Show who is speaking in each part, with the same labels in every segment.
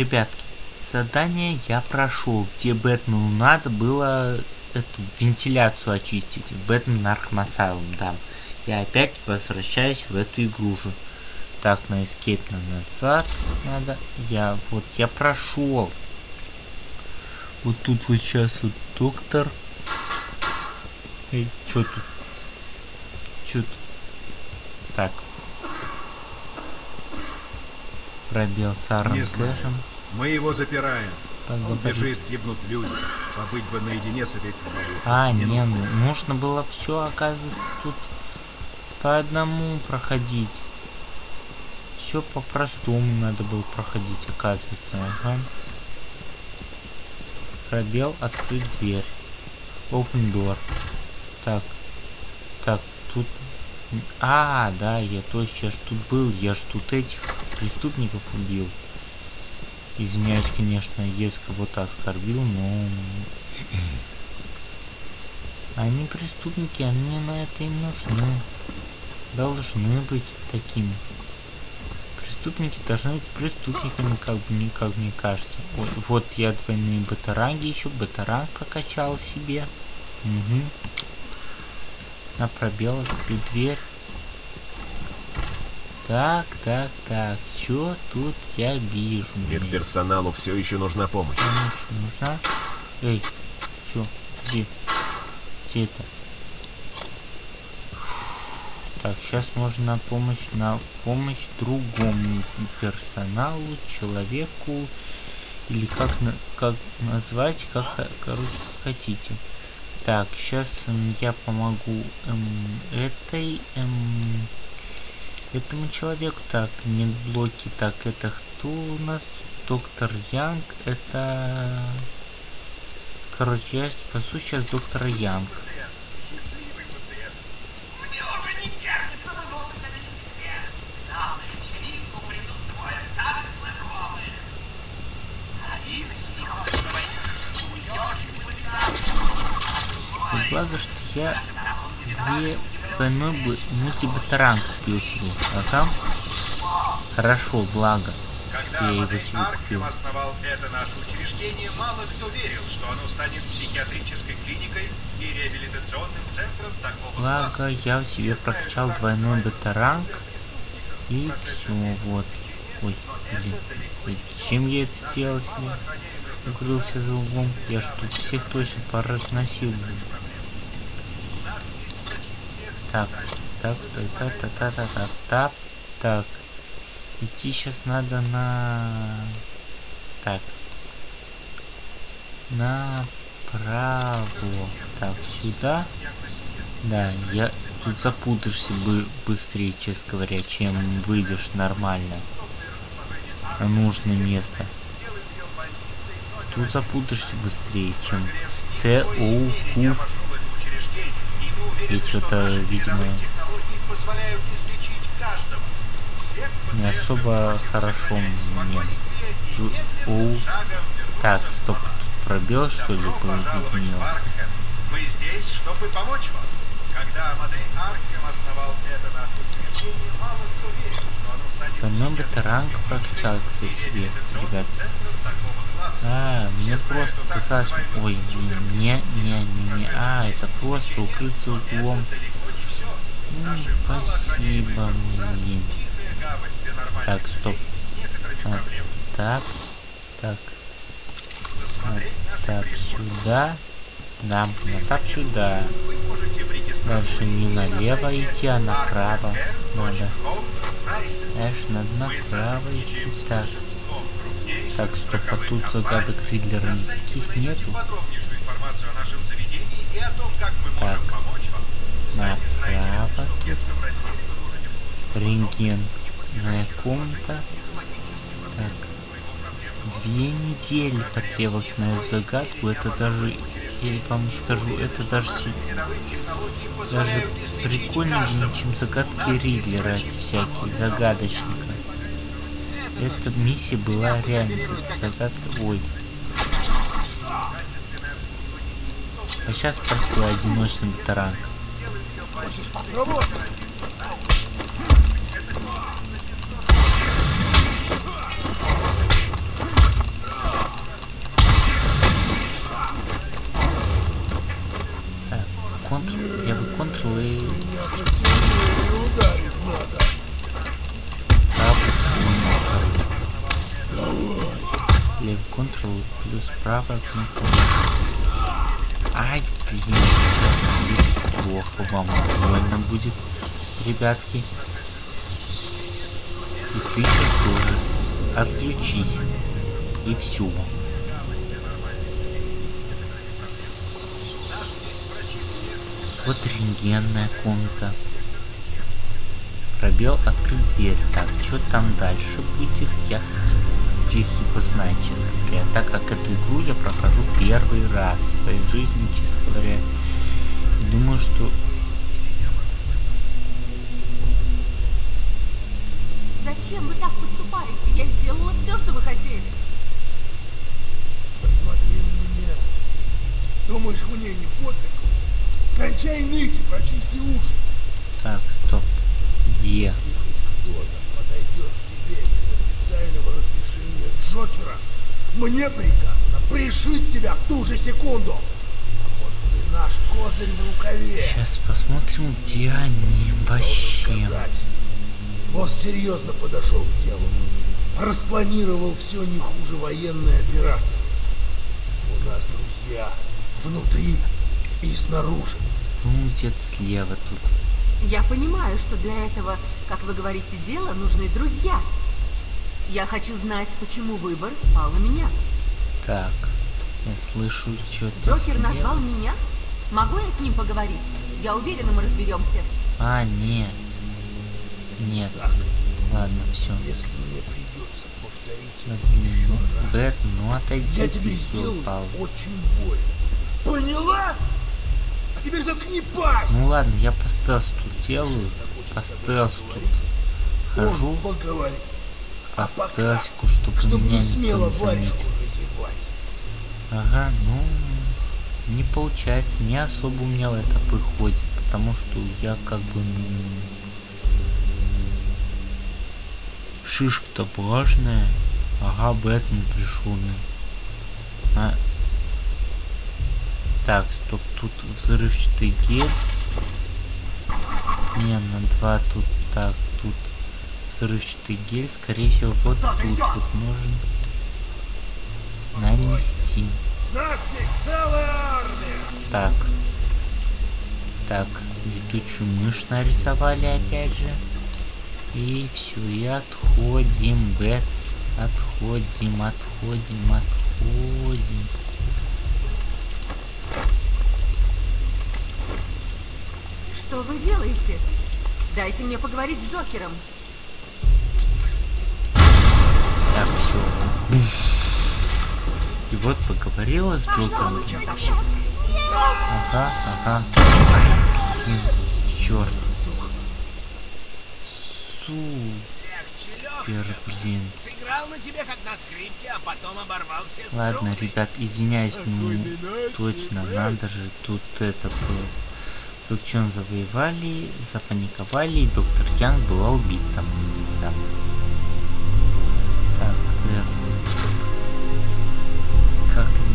Speaker 1: Ребятки, задание я прошел, где Бэтмену надо было эту вентиляцию очистить. Бэтмен Asylum, да. Я опять возвращаюсь в эту игру же. Так, на на назад надо. Я вот, я прошел. Вот тут вот сейчас вот доктор. Эй, что тут? Что тут? Так. Пробел с Аром Кэшем.
Speaker 2: Мы его запираем. Он
Speaker 1: Поговорить.
Speaker 2: бежит, гибнут люди. Побыть бы наедине с этой тварью.
Speaker 1: А, не, ну, нужно было все, оказывается, тут по одному проходить. Все по-простому надо было проходить, оказывается. Ага. Пробел, открыть дверь. Open door. Так. Так, тут... А, да, я точно, я ж тут был, я ж тут этих преступников убил. Извиняюсь, конечно, если кого-то оскорбил, но... Они преступники, они на это им нужны. Должны быть такими. Преступники должны быть преступниками, как бы мне, как мне кажется. Ой, вот я двойные батаранги еще, батаранг прокачал себе. Угу. На пробел открыть дверь. Так, так, так, что тут я вижу? Мне
Speaker 3: Медперсоналу все еще нужна помощь.
Speaker 1: помощь нужна? Эй, чё, где? Где это? Так, сейчас можно помощь, на помощь другому персоналу, человеку, или как, на, как назвать, как, короче, хотите. Так, сейчас я помогу эм, этой, эм, Этому человек так, нет блоки так, это кто у нас? Доктор Янг, это... Короче, я спасу сейчас доктора Янг.
Speaker 4: И
Speaker 1: благо, что я две двойной бы мультибатаран купил себе. Ага. Хорошо, благо.
Speaker 2: Когда
Speaker 1: Я купил.
Speaker 2: Аркем основал это наше учреждение, мало кто верил, что оно станет психиатрической клиникой и реабилитационным центром такого
Speaker 1: Благо,
Speaker 2: класса.
Speaker 1: я в себе прокачал двойной батаранг. И все, вот. Ой, блин. Зачем я это сделал себе? Укрылся за углом. Я ж тут всех точно поразносил. блин. Так, так, так, так, так, так, так, так, так. Идти сейчас надо на... Так. Направо. Так, сюда. Да, я тут запутаешься бы быстрее, честно говоря, чем выйдешь нормально на нужное место. Тут запутаешься быстрее, чем Т, О, Хуф. И что-то, видимо, не особо хорошо мне. О, так, стоп, тут пробел что ли появился?
Speaker 2: Мы здесь, чтобы помочь вам. Когда Модей Аркем основал это наше учреждение, мало кто верил, что
Speaker 1: Двойной батаранг прокачал, кстати, себе, ребят. А, мне просто казалось, ой, не, не, не, не, а, это просто укрыться углом. Ну, спасибо, блин. Так, стоп. А, так, так. А, так, сюда. Да, на так сюда. Дальше не налево идти, а направо надо. Дальше надо направо идти. Так. Так, стоп, а тут загадок Ридлера никаких нету. Так. Направо тут. Рентгенная комната. Так. Две недели потребовалось на эту загадку. Это даже, я вам скажу, это даже, даже прикольнее, чем загадки Ридлера всякие, загадочника. Эта миссия была реально как загадка. Ой. А сейчас простой одиночный батаранг. левый плюс правая кнопка. Ай, блин, будет плохо, вам больно будет, ребятки. И ты сейчас тоже. Отключись. И все. Вот рентгенная комната. Пробел открыть дверь. Так, что там дальше будет? Я его знает, честно говоря. Так как эту игру я прохожу первый раз в своей жизни, честно говоря. И думаю, что
Speaker 5: Зачем вы так поступаете? Я сделала все, что вы хотели.
Speaker 6: Посмотри на меня. Думаешь, мне не пофиг? Кончай ныть и прочисти уши.
Speaker 1: Так, стоп. Где?
Speaker 6: Кто-то подойдет к тебе без официального разрешения Джокера. Мне приказано пришить тебя в ту же секунду. А наш козырь в рукаве.
Speaker 1: Сейчас посмотрим, где они вообще.
Speaker 6: Босс серьезно подошел к делу. Распланировал все не хуже военной операции. У нас друзья внутри и снаружи.
Speaker 1: Ну, где-то слева тут.
Speaker 5: Я понимаю, что для этого, как вы говорите, дела нужны друзья. Я хочу знать, почему выбор пал на меня.
Speaker 1: Так, я слышу что-то
Speaker 5: Джокер
Speaker 1: слева.
Speaker 5: назвал меня? Могу я с ним поговорить? Я уверена, мы разберемся.
Speaker 1: А, нет. Нет. Ладно, все.
Speaker 6: если мне придется повторить еще
Speaker 1: ну,
Speaker 6: раз,
Speaker 1: Бэт, ну отойди
Speaker 6: я тебе сделаю
Speaker 1: ёлпал.
Speaker 6: очень больно. Поняла? А теперь заткни пасть!
Speaker 1: Ну ладно, я по стелсу тут делаю. По стелсу тут хожу.
Speaker 6: Он поговорит,
Speaker 1: По
Speaker 6: а пока,
Speaker 1: стелсику, чтобы
Speaker 6: чтобы
Speaker 1: меня
Speaker 6: не
Speaker 1: никто
Speaker 6: смело
Speaker 1: не
Speaker 6: варежку
Speaker 1: заметил.
Speaker 6: разевать.
Speaker 1: Ага, ну не получается, не особо у меня это выходит, потому что я как бы ну, шишка-то важная. Ага, Бэтмен пришел. ну. А. Так, стоп, тут взрывчатый гель. Не, на два тут так, тут взрывчатый гель, скорее всего, вот тут вот нужен нанести. Так. Так, летучую мышь нарисовали опять же. И все, и отходим, Бэтс. Отходим, отходим, отходим.
Speaker 5: Что вы делаете? Дайте мне поговорить с Джокером.
Speaker 1: Так, все. И вот поговорила с Джокером. Ага, ага. Черт. Супер, блин. Ладно, ребят, извиняюсь, ну точно, надо же тут это было. Толчон завоевали, запаниковали, и доктор Янг была убита. Да.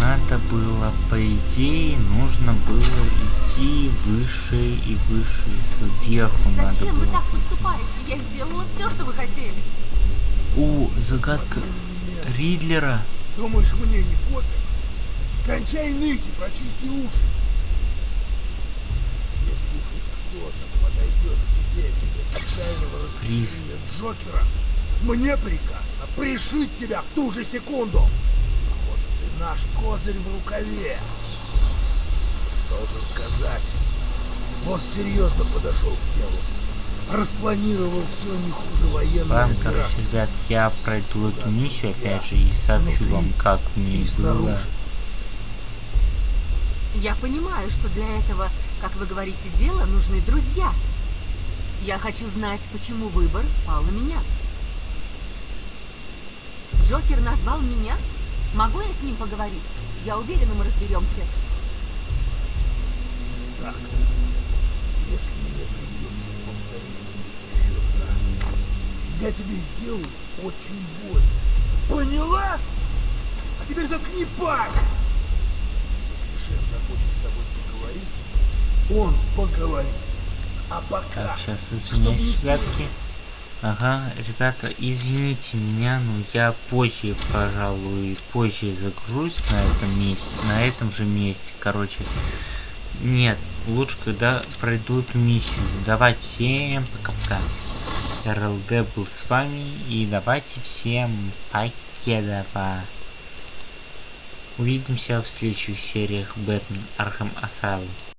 Speaker 1: Надо было, по идее, нужно было идти выше и выше, сверху надо
Speaker 5: Зачем вы
Speaker 1: было.
Speaker 5: так поступаете? Я сделала все, что вы хотели.
Speaker 1: О, загадка Ридлера.
Speaker 6: Думаешь, мне не пофиг? Кончай ныть и прочисти уши. Если хоть кто-то подойдет к тебе без официального
Speaker 1: Приз.
Speaker 6: Джокера, мне приказано пришить тебя в ту же секунду. Наш козырь в рукаве. Должен сказать, босс серьезно подошел к делу. Распланировал все не хуже военной
Speaker 1: Ладно, короче, ребят, я пройду эту миссию опять же и сообщу вам, как в ней было.
Speaker 5: Я понимаю, что для этого, как вы говорите, дела нужны друзья. Я хочу знать, почему выбор пал на меня. Джокер назвал меня? Могу я с ним поговорить? Я уверена, мы разберемся.
Speaker 6: Так, если я тебе сделаю очень больно. Поняла? А теперь заткни пасть! Если шеф захочет с тобой поговорить, он поговорит. А пока...
Speaker 1: Так, сейчас извиняюсь,
Speaker 6: не
Speaker 1: ребятки. Ага, ребята, извините меня, но я позже, пожалуй, позже загружусь на этом месте, на этом же месте, короче. Нет, лучше, когда пройду эту миссию. Давайте всем пока-пока. РЛД был с вами, и давайте всем покедова. Увидимся в следующих сериях Batman Arkham Asylum.